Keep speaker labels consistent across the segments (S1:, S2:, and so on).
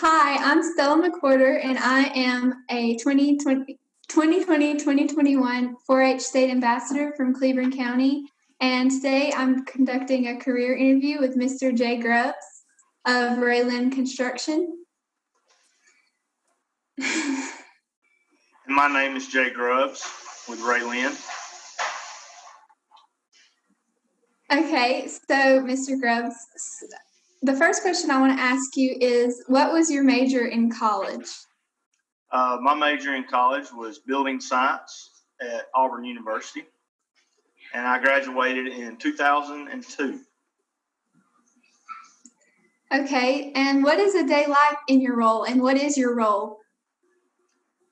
S1: Hi, I'm Stella McWhorter, and I am a 2020 2020-2021 4-H State Ambassador from Cleveland County. And today I'm conducting a career interview with Mr. Jay Grubbs of Ra-Lin Construction.
S2: My name is Jay Grubbs with Ra-Lin.
S1: Okay, so Mr. Grubbs, the first question I want to ask you is what was your major in college?
S2: Uh, my major in college was building science at Auburn University, and I graduated in 2002.
S1: Okay, and what is a day like in your role, and what is your role?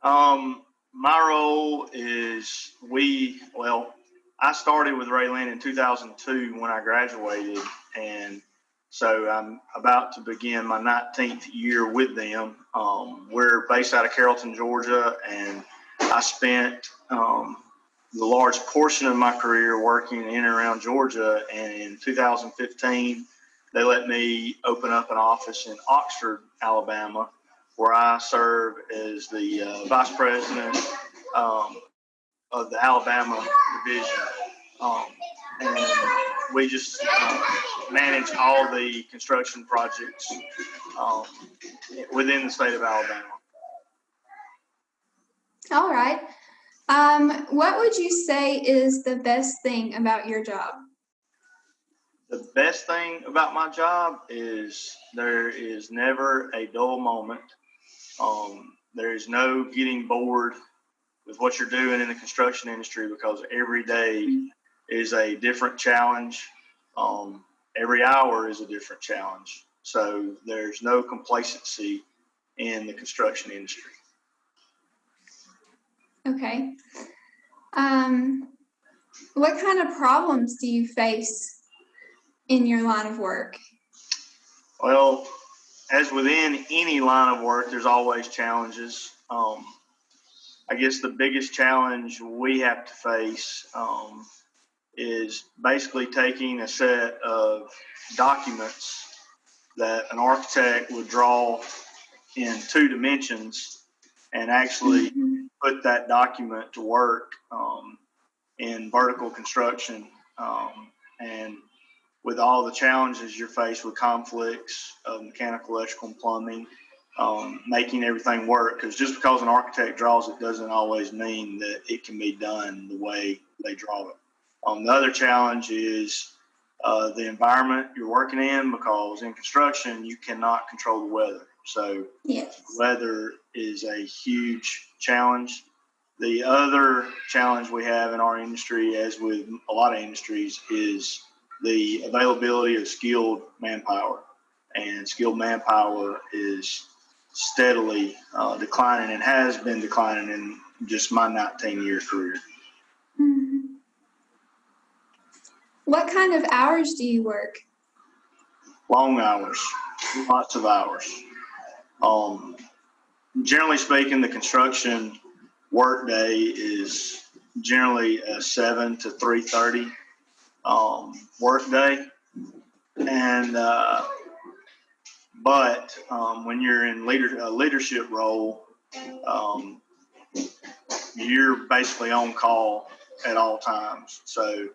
S2: Um, my role is we, well, I started with Ra-Lin in 2002 when I graduated, and so I'm about to begin my 19th year with them. Um, we're based out of Carrollton, Georgia, and I spent um, the large portion of my career working in and around Georgia. And in 2015, they let me open up an office in Oxford, Alabama, where I serve as the uh, vice president um, of the Alabama division. Um, and we just uh, manage all the construction projects um, within the state of Alabama.
S1: All right. Um, what would you say is the best thing about your job?
S2: The best thing about my job is there is never a dull moment. Um, there is no getting bored with what you're doing in the construction industry because every day is a different challenge. Um, every hour is a different challenge. So there's no complacency in the construction industry.
S1: Okay. Um, what kind of problems do you face in your line of work?
S2: Well, as within any line of work, there's always challenges. Um, I guess the biggest challenge we have to face um, is basically taking a set of documents that an architect would draw in two dimensions and actually
S1: Mhm.
S2: put that document to work um, in vertical construction. Um, and with all the challenges you're faced with conflicts of mechanical, electrical, and plumbing, um, making everything work. Because just because an architect draws it doesn't always mean that it can be done the way they draw it. Um, the other challenge is uh, the environment you're working in because in construction you cannot control the weather. So
S1: Yes.
S2: weather is a huge challenge. The other challenge we have in our industry, as with a lot of industries, is the availability of skilled manpower. And skilled manpower is steadily uh, declining and has been declining in just my 19 year career.
S1: What kind of hours do you work?
S2: long hours, lots of hours. Um, generally speaking, the construction workday is generally a seven to three thirty um, workday, and uh, but um, when you're in leader a leadership role, um, you're basically on call at all times. So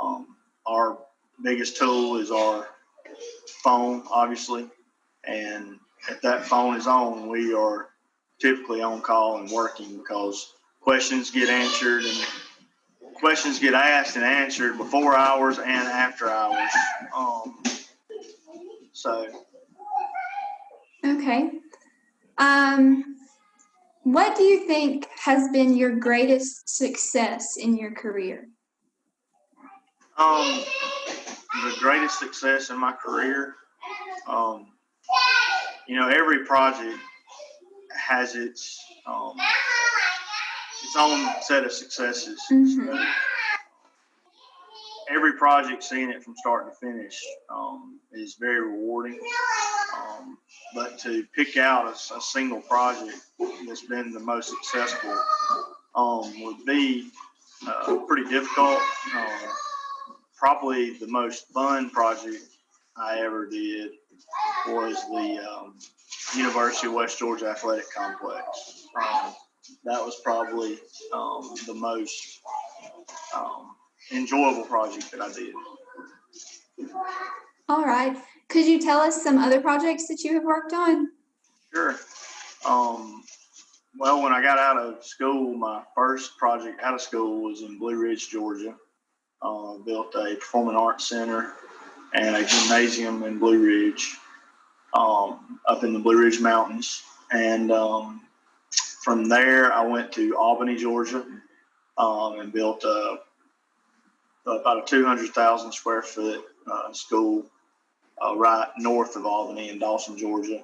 S2: um, our biggest tool is our phone, obviously. And if that phone is on, we are typically on call and working because questions get answered and questions get asked and answered before hours and after hours. Um, so
S1: Okay. Um, what do you think has been your greatest success in your career?
S2: Um, the greatest success in my career, um, you know, every project has its um, its own set of successes.
S1: Mhm.
S2: So every project, seeing it from start to finish, um, is very rewarding. Um, but to pick out a single project that's been the most successful um, would be uh, pretty difficult. Um, probably the most fun project I ever did was the um, University of West Georgia Athletic Complex. Um, that was probably um, the most um, enjoyable project that I did.
S1: All right. Could you tell us some other projects that you have worked on?
S2: Sure. Um, well, when I got out of school, my first project out of school was in Blue Ridge, Georgia. Uh, built a performing arts center and a gymnasium in Blue Ridge, um, up in the Blue Ridge Mountains. And um, from there, I went to Albany, Georgia, um, and built a, about a 200,000 square foot uh, school uh, right north of Albany in Dawson, Georgia.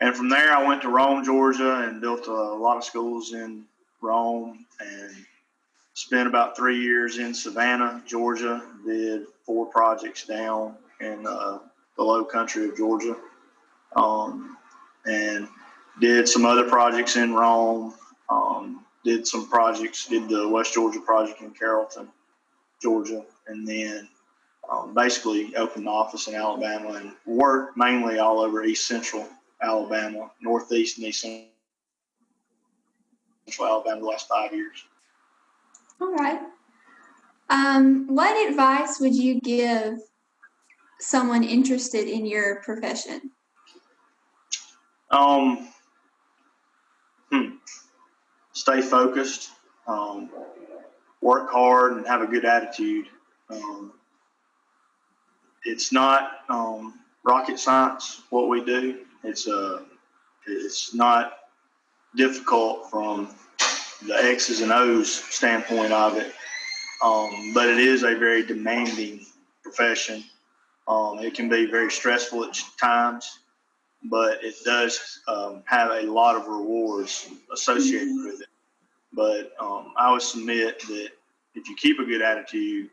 S2: And from there, I went to Rome, Georgia, and built a lot of schools in Rome and spent about three years in Savannah, Georgia. Did four projects down in uh, the low country of Georgia. Um, and did some other projects in Rome. Um, did some projects, did the West Georgia project in Carrollton, Georgia. And then um, basically opened the office in Alabama and worked mainly all over East Central Alabama, Northeast and East Central Alabama the last five years.
S1: All right. Um, what advice would you give someone interested in your profession?
S2: Um, hmm, stay focused, um, work hard, and have a good attitude. Um, it's not um, rocket science what we do. It's uh, it's not difficult from the X's and O's standpoint of it, um, but it is a very demanding profession. Um, it can be very stressful at times, but it does um, have a lot of rewards associated with it. But um, I would submit that if you keep a good attitude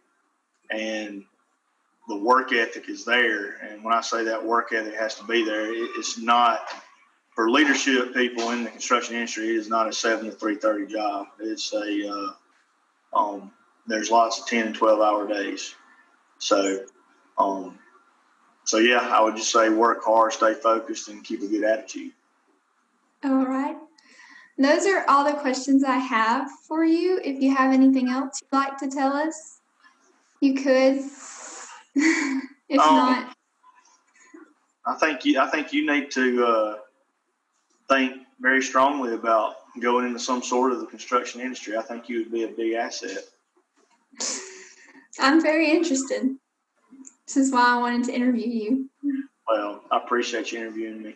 S2: and the work ethic is there, and when I say that work ethic has to be there, it, it's not for leadership people in the construction industry. It is not a seven to three thirty job. It's a uh, um, there's lots of ten and twelve hour days. So, um, so yeah, I would just say work hard, stay focused, and keep a good attitude.
S1: All right. Those are all the questions I have for you. If you have anything else you'd like to tell us, you could. if
S2: Um,
S1: not,
S2: I think you I think you need to uh, think very strongly about going into some sort of the construction industry. I think you would be a big asset.
S1: I'm very interested. This is why I wanted to interview you.
S2: Well, I appreciate you interviewing me.